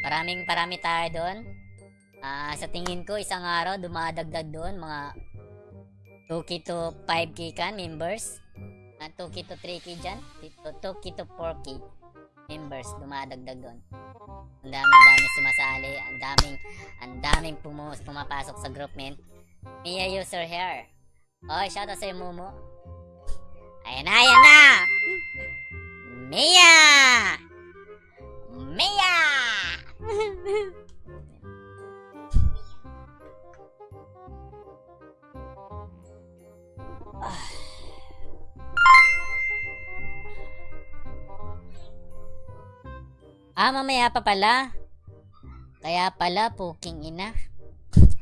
Paraming parami tayo doon. Ah, sa tingin ko, isang araw, dumadagdag doon, mga 2k to 5k kan, members. Ah, 2k to 3k dyan. 2k to 4k members, dumadagdag doon. Ang dami, dami sumasali, ang daming, ang daming pumus, pumapasok sa group, men. Mia user hair. Oh, shoutout sa'yo, Mumu. Ayan na, ayan na! Mia! Mia! Ah, mamaya pa pala. Kaya pala, puking ina.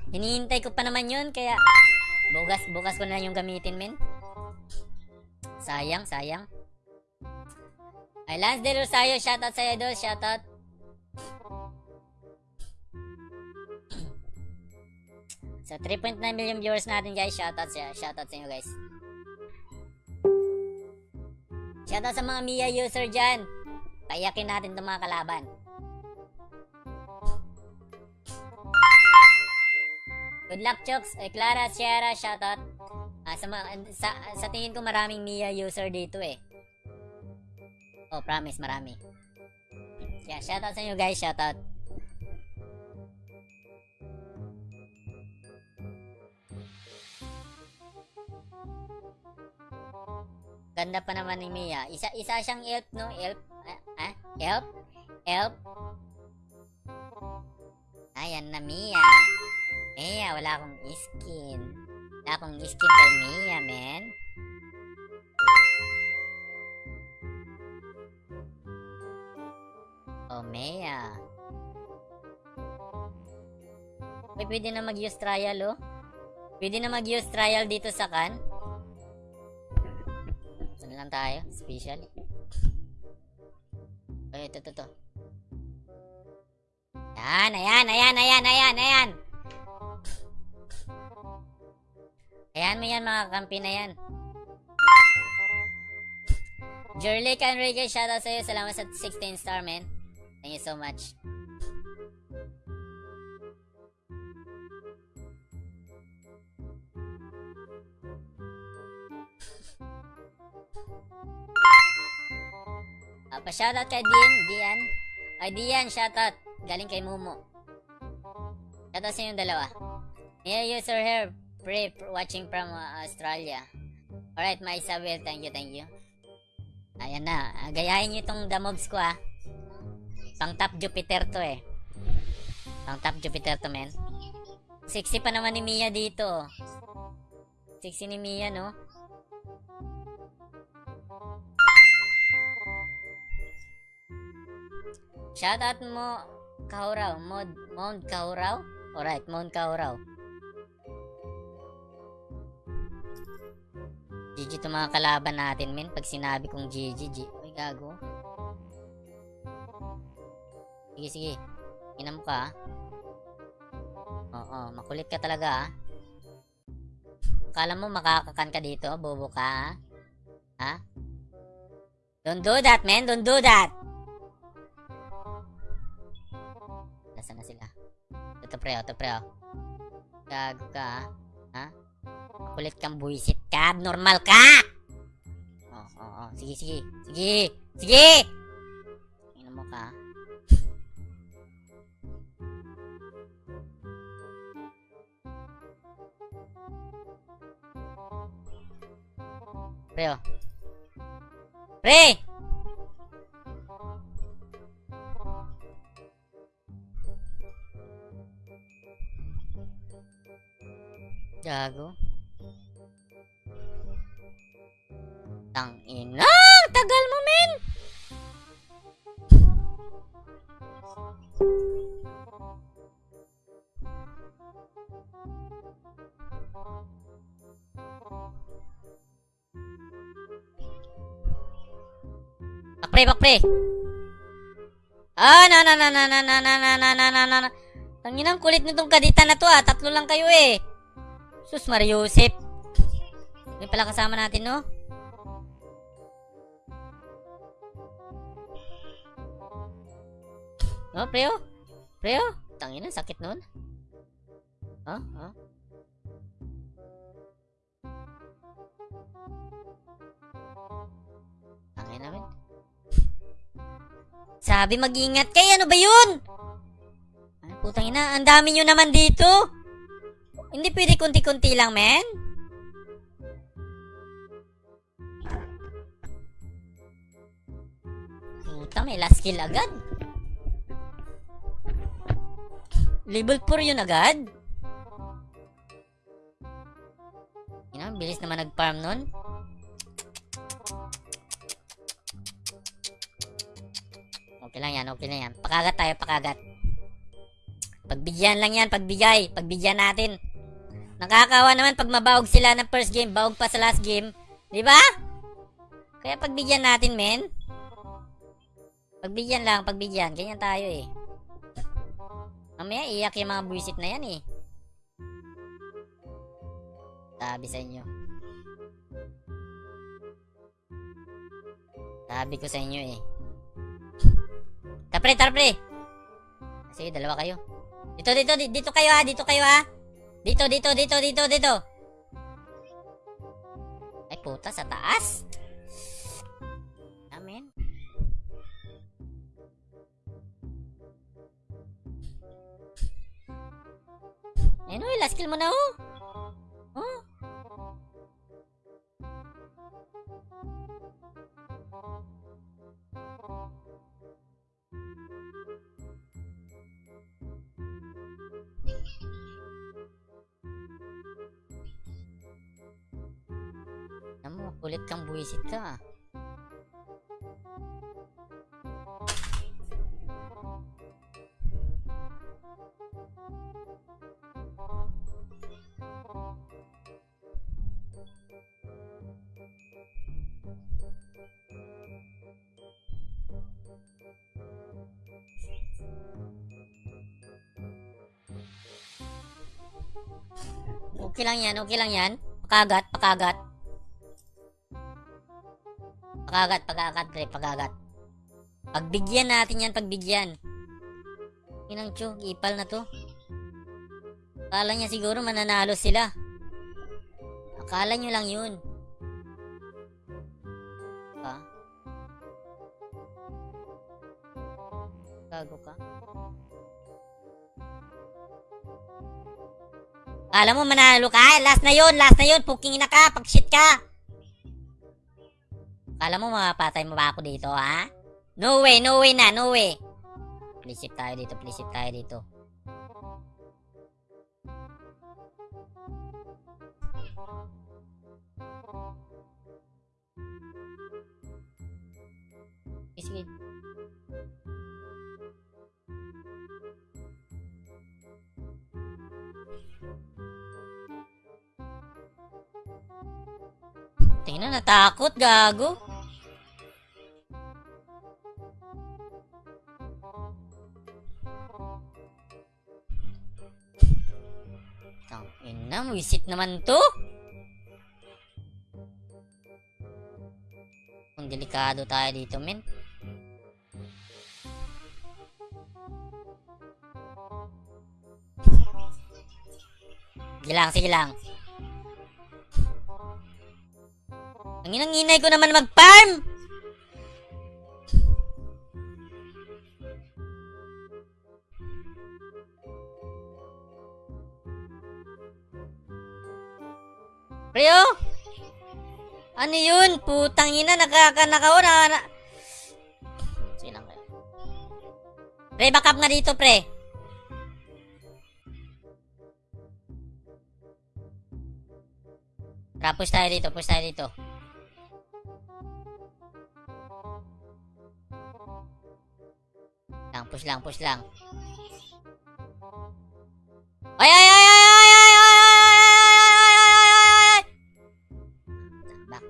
Hinihintay ko pa naman yun, kaya bukas, bukas ko na yung gamitin, men. Sayang, sayang. Ay, Lance De Rosario, shoutout sa'yo doon, shoutout. Sa 3.9 million viewers natin guys, shoutout sa shoutout sa inyo guys. Shoutout sa mga Mia user dyan. Payakin natin itong mga kalaban. Good luck, Chooks. Eh, Clara, Sierra, shoutout. Ah, sa, sa, sa tingin ko maraming Mia user dito eh. Oh, promise, marami. Yeah, shoutout sa inyo guys, shoutout. Ganda pa naman ni Mia. Isa isa siyang elf, no? Elf. Ah, ah? Elf? Elf? Ayan na Mia. Mia, wala akong skin. Wala akong skin kay Mia, men. Oh, Mia. Uy, pwede na mag-use trial, oh. Pwede na mag-use trial dito sa kan. Lang tayo? Special. Ay, ito, ito, ito. Ayan, ayan, ayan, ayan, ayan, ayan. Ayan mo yan, mga kampi na yan. Jerly Enrique, shoutout sa'yo. Salamat sa 16 star, man. Thank you so much. Ah, pa-shoutout kay Dian, Dian. Ay, Dian, shoutout. Galing kay Mumu. Shoutout sa inyong dalawa. Yeah, user here. Pre, watching from uh, Australia. Alright, my Isabel. Thank you, thank you. Ayan na. Ah, Gayahin nyo itong the mobs ko, ah. Pang top Jupiter to, eh. Pang top Jupiter to, men. Sexy pa naman ni Mia dito. Sexy ni Mia, no? Shoutout mo, Kauraw. Mod, Mount Kauraw? Alright, Mount Kauraw. GG to mga kalaban natin, men. Pag sinabi kong GG, G. Uy, gago. Sige, sige. Ina mo ka, ah. Oo, makulit ka talaga, ah. Akala mo makakakan ka dito, bobo ka, ah. Ha? Don't do that, man. Don't do that. Pre, ito pre, oh. Gago ka, ah. ha? Kulit kang buisit ka. Normal ka! Oh, oo, oh, Sige, sige. Sige! Sige! Tingnan mo ka. Pre, oh. Pre! Gago. Tang ina! Tagal mo, men! Bakpre, bakpre! Ah, na na na na na na na na na na na na Tanginang kulit nitong kadita na to ah. Tatlo lang kayo eh. Sus, Mariusip. Hindi pala kasama natin, no? Oh. Pre, oh. Tangina, sakit nun. Oh, oh. Tangina namin. Sabi mag-ingat kayo, ano ba yun? Putang ina, ang dami nyo naman dito. Hindi pwede kunti-kunti lang, men. Puta, may last kill agad. Level 4 yun agad. Ina, bilis naman nag-farm nun. Okay lang yan, okay lang yan. Pakagat tayo, pakagat. Pagbigyan lang yan, pagbigay. Pagbigyan natin. Nakakawa naman pag mabawag sila ng first game, bawag pa sa last game. Di ba? Kaya pagbigyan natin, men. Pagbigyan lang, pagbigyan. Ganyan tayo eh. Mamaya iyak yung mga buwisit na yan eh. Sabi sa inyo. Sabi ko sa inyo eh. Tapre, tapre! Sige, dalawa kayo. Dito, dito, di- dito kayo ha, dito kayo ha. Dito, dito, dito, dito, dito. Ay, puta, sa taas. Amen. Ayun o, last kill mo na oh. Oh. Kulit kang buwisit ka. ah. Okay lang yan, okay lang yan. Pakagat, pakagat. Pagagat, pagagat, pre, pagagat. Pagbigyan natin yan, pagbigyan. Inang tiyog, ipal na to. Akala niya siguro mananalo sila. Akala nyo lang yun. Ha? Gago ka? Akala mo manalo ka? Last na yun, last na yun. Puking ina ka, pag shit ka. Kala mo mapatay mo ba ako dito, ha? No way, no way na, no way. Please shift tayo dito, please shift tayo dito. Sige. Tingnan, natakot, gago. Ina, wisit naman to. Kung delikado tayo dito, men. Sige lang, sige lang. Ang inang-inay ko naman mag-farm! Ryo? Ano yun? Putang ina, nakakanakaw na... na... Silang kayo. Pre, back nga dito, pre. Tara, push tayo dito, push tayo dito. Lang, push lang, push lang. Ay, ay, ay, ay, ay!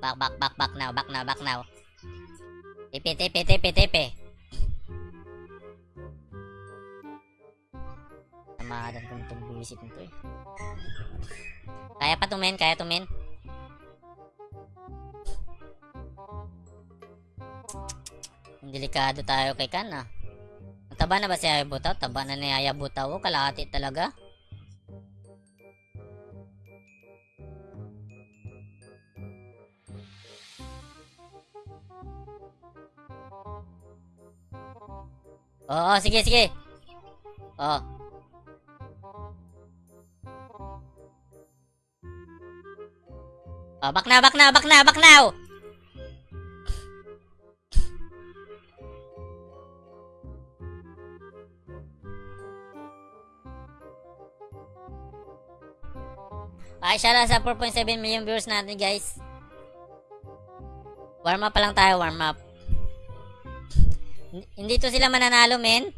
Back, back, back, back, now, back now, back now. Tipe, tipe, tipe, tipe. Tamahadan ko itong buwisit nito eh. Kaya pa to, men, kaya to, men. Delikado tayo kay Kan ah. Taba na ba si Hayabuta? Taba na ni Hayabuta. Oh, kalahati talaga. Oo, sige, sige. Oo. Oh, back na, back na, back na, back now. Ay, siya lang sa 4.7 million viewers natin, guys. Warm up pa lang tayo, warm up. Hindi to sila mananalo, men.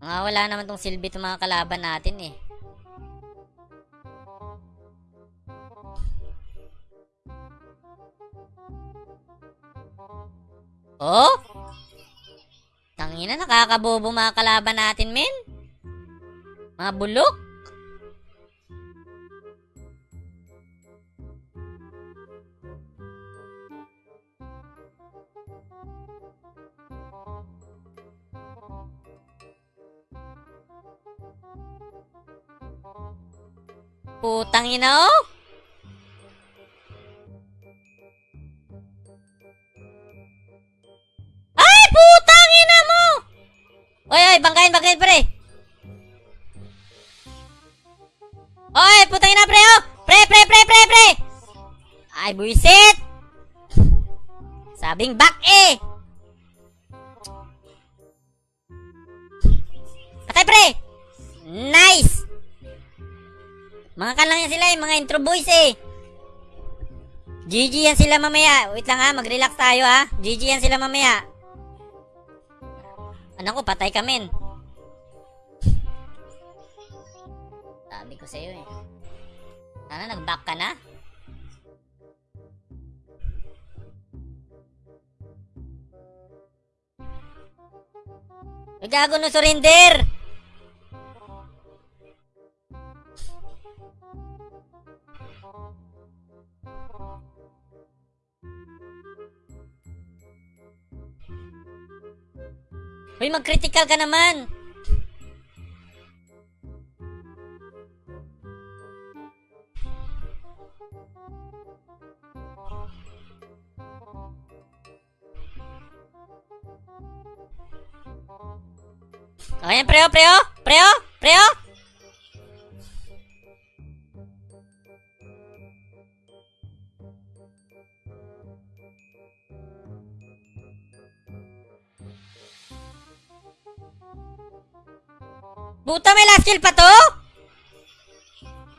Mga wala naman tong silbi itong mga kalaban natin, eh. Oh? Tangina, nakakabobo mga kalaban natin, men. Mga bulok. Putang ina, oh. Mga kalang yan sila, eh, mga intro boys, eh. GG yan sila mamaya. Wait lang ha, mag-relax tayo ha. GG yan sila mamaya. Anak ko, patay ka men. Sabi ko sa'yo eh. Sana nag-back ka na? Gago no surrender! Uy, mag-critical ka naman! Ayan, preo, preo! Preo! Preo! Kill pa to?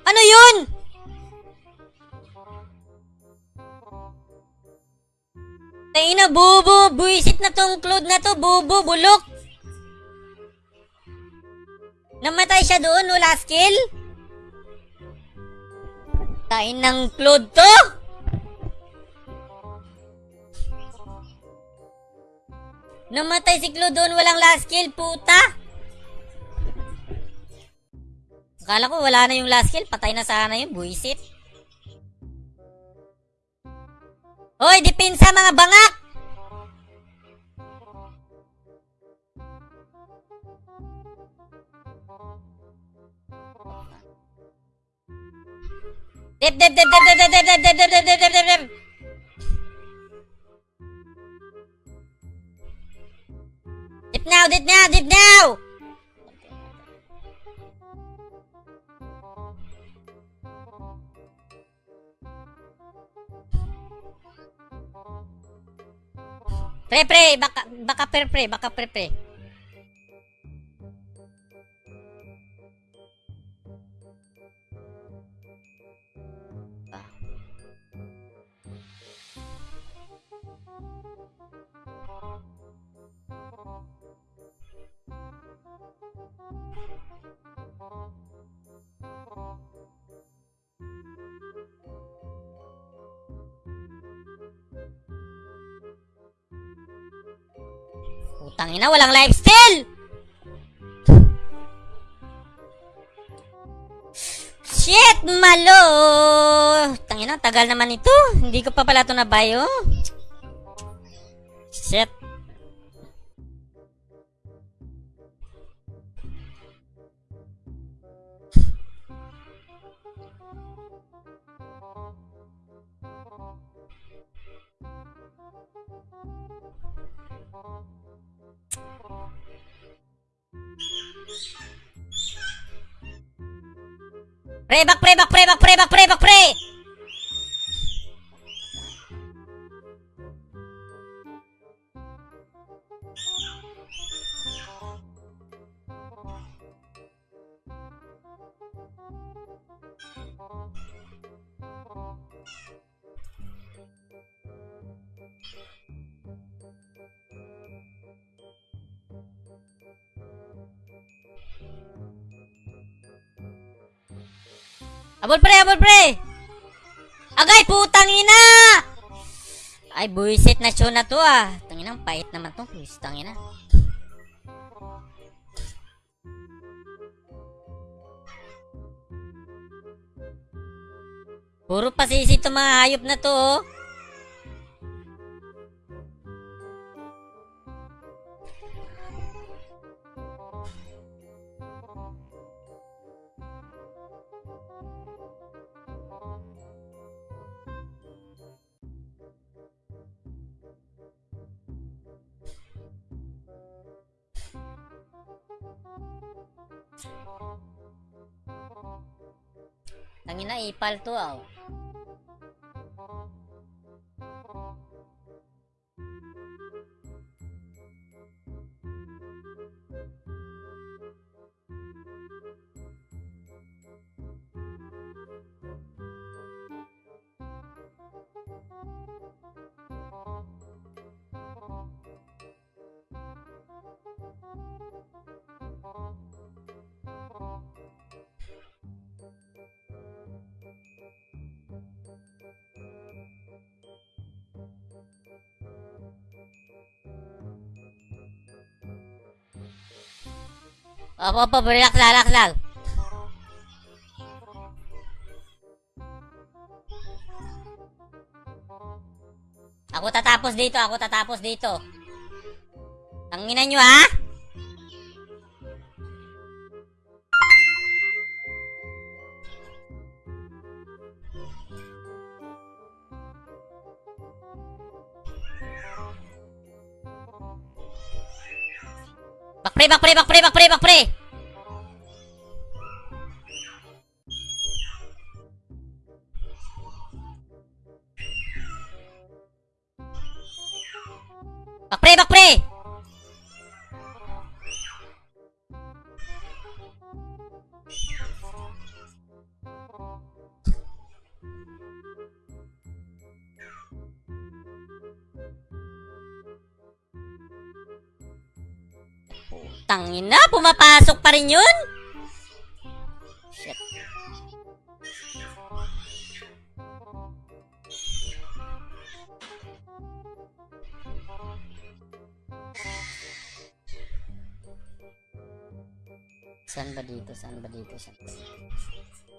Ano yun? Tayo na, bubo! Buisit na tong cloud na to, bubo, bulok! Namatay siya doon, no last kill? Tain ng cloud to? Namatay si Claude doon, walang last kill, puta! Akala ko wala na yung last kill, patay na sana yung buisit. Hoy, depensa mga bangak! Dip, dip, dip, dip, dip, dip, dip, dip, dip, dip, dip, dip, dip, dip. Dip now, dip now, dip now! Pre, pre, baka, baka pre, pre, baka pre, pre. Putang ina, walang lifesteal! Shit, malo! Tangina, tagal naman ito. Hindi ko pa pala ito nabayo. Pre, back pre, back pre, back pre, Abol pre! Agay, putang ina! Ay, buisit na show na to ah. Tanginang pait naman to. Putang ina. Puro pasisi to mga hayop na to oh. Tangina, ipal Opo, opo, relax lang, relax lang. Ako tatapos dito, ako tatapos dito. Tanginan nyo, ha? Playboy, playboy, playboy, playboy, playboy. Tangina, pumapasok pa rin yun? Shit. Saan ba dito? Saan ba dito? Saan ba dito?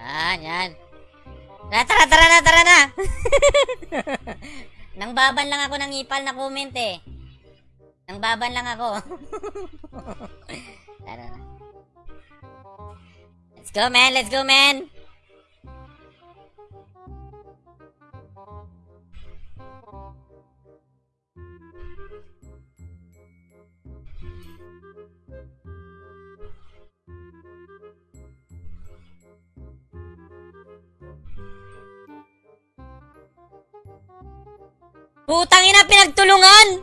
Ah, yan. Tara, tara, tara na, tara na. Nang baban lang ako ng ipal na comment eh. Nang baban lang ako. tara na. Let's go, man. Let's go, man. Putang ina, pinagtulungan!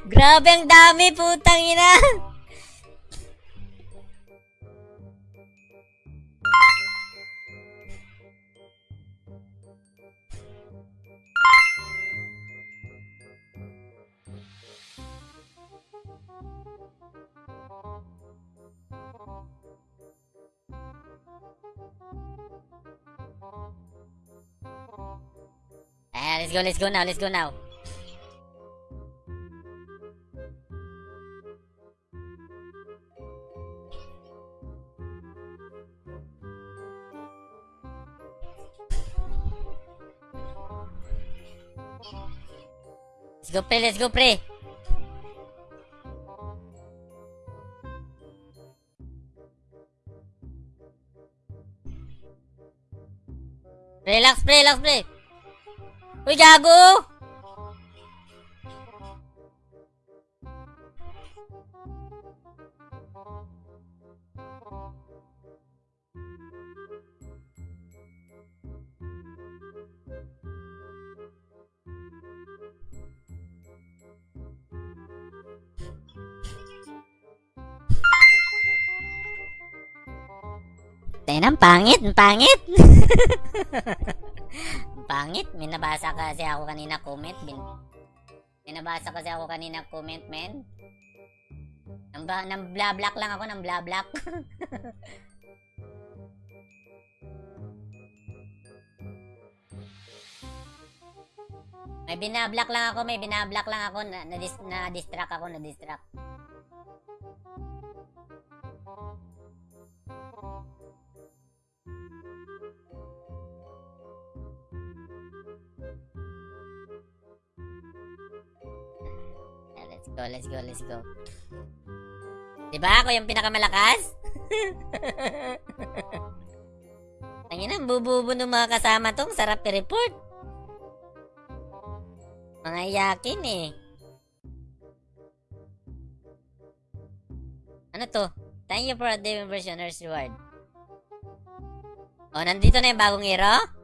Grabe ang dami, putang ina! yeah, let's go, let's go now, let's go now. Let's go play! let's go play. pray. Relax, play, relax, play. Uy, gago! Tayo pangit, ang pangit. Ang pangit, may nabasa kasi ako kanina comment. Bin may nabasa kasi ako kanina comment, men. Nang, ba, nang bla-black lang ako, nang bla-black. may binablock lang ako, may binablock lang ako, na, na, na ako, na go, let's go, let's go. Diba ako yung pinakamalakas? Tangin na, bububo ng mga kasama tong sarap i-report. Mga yakin eh. Ano to? Thank you for a day nurse reward. Oh, nandito na yung bagong hero?